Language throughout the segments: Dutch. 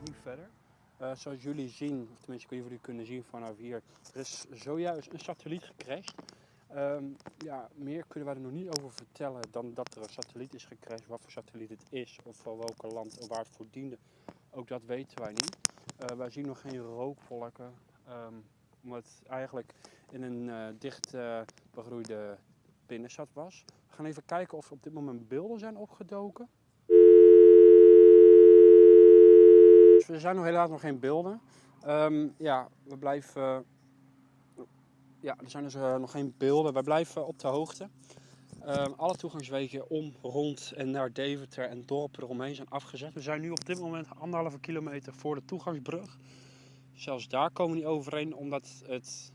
verder. Uh, zoals jullie zien, of tenminste kun jullie kunnen zien vanaf hier, er is zojuist een satelliet gecrashed. Um, ja, meer kunnen wij er nog niet over vertellen dan dat er een satelliet is gecrashed. Wat voor satelliet het is of van welke land en waar het voor diende, ook dat weten wij niet. Uh, wij zien nog geen rookvolken, um, omdat het eigenlijk in een uh, dicht begroeide binnenstad was. We gaan even kijken of er op dit moment beelden zijn opgedoken. Dus er zijn nog helaas nog geen beelden. Um, ja, we blijven ja, er zijn dus uh, nog geen beelden. Wij blijven op de hoogte. Uh, alle toegangswegen om, rond en naar Deventer en dorpen eromheen zijn afgezet. We zijn nu op dit moment anderhalve kilometer voor de toegangsbrug. Zelfs daar komen we niet overheen, omdat het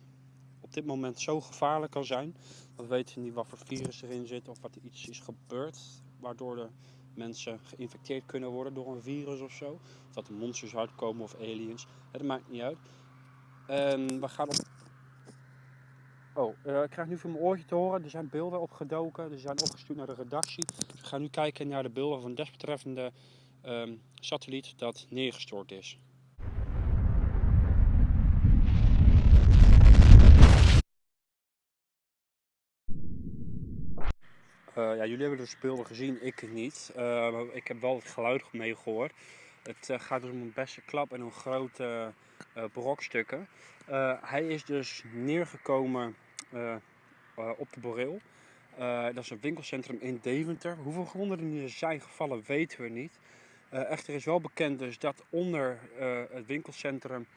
op dit moment zo gevaarlijk kan zijn. We weten niet wat voor virus erin zit of wat er iets is gebeurd. Waardoor de mensen geïnfecteerd kunnen worden door een virus of zo. Of dat er monsters uitkomen of aliens. Het maakt niet uit. En we gaan op Oh, uh, ik krijg nu van mijn oortje te horen, er zijn beelden opgedoken, die zijn opgestuurd naar de redactie. We gaan nu kijken naar de beelden van desbetreffende um, satelliet dat neergestort is. Ja, jullie hebben dus beelden gezien, ik niet. Maar ik heb wel het geluid meegehoord. Het uh, gaat dus om een beste klap en een grote brokstukken. hij is dus neergekomen op de Boreel. Uh, dat is een winkelcentrum in Deventer. Hoeveel gewonden er zijn gevallen weten we niet. echter is wel bekend dus dat onder het winkelcentrum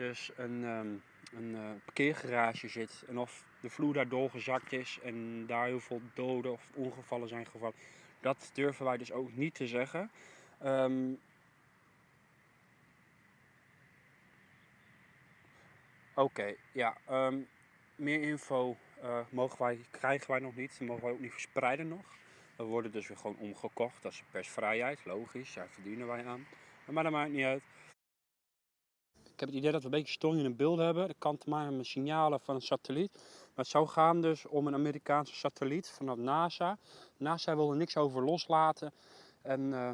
dus een, um, een parkeergarage zit. En of de vloer daar doorgezakt is en daar heel veel doden of ongevallen zijn gevallen. Dat durven wij dus ook niet te zeggen. Um, Oké, ja. Um, meer info uh, mogen wij, krijgen wij nog niet. Dat mogen wij ook niet verspreiden nog. We worden dus weer gewoon omgekocht. Dat is persvrijheid, logisch. Daar verdienen wij aan. Maar dat maakt niet uit. Ik heb het idee dat we een beetje storing in het beeld hebben. Dat kan te maken met signalen van een satelliet. Maar het zou gaan dus om een Amerikaanse satelliet vanuit NASA. NASA wil er niks over loslaten. En uh,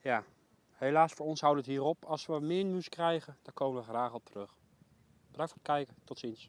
ja, helaas voor ons houdt het hierop. Als we meer nieuws krijgen, dan komen we graag op terug. Bedankt voor het kijken. Tot ziens.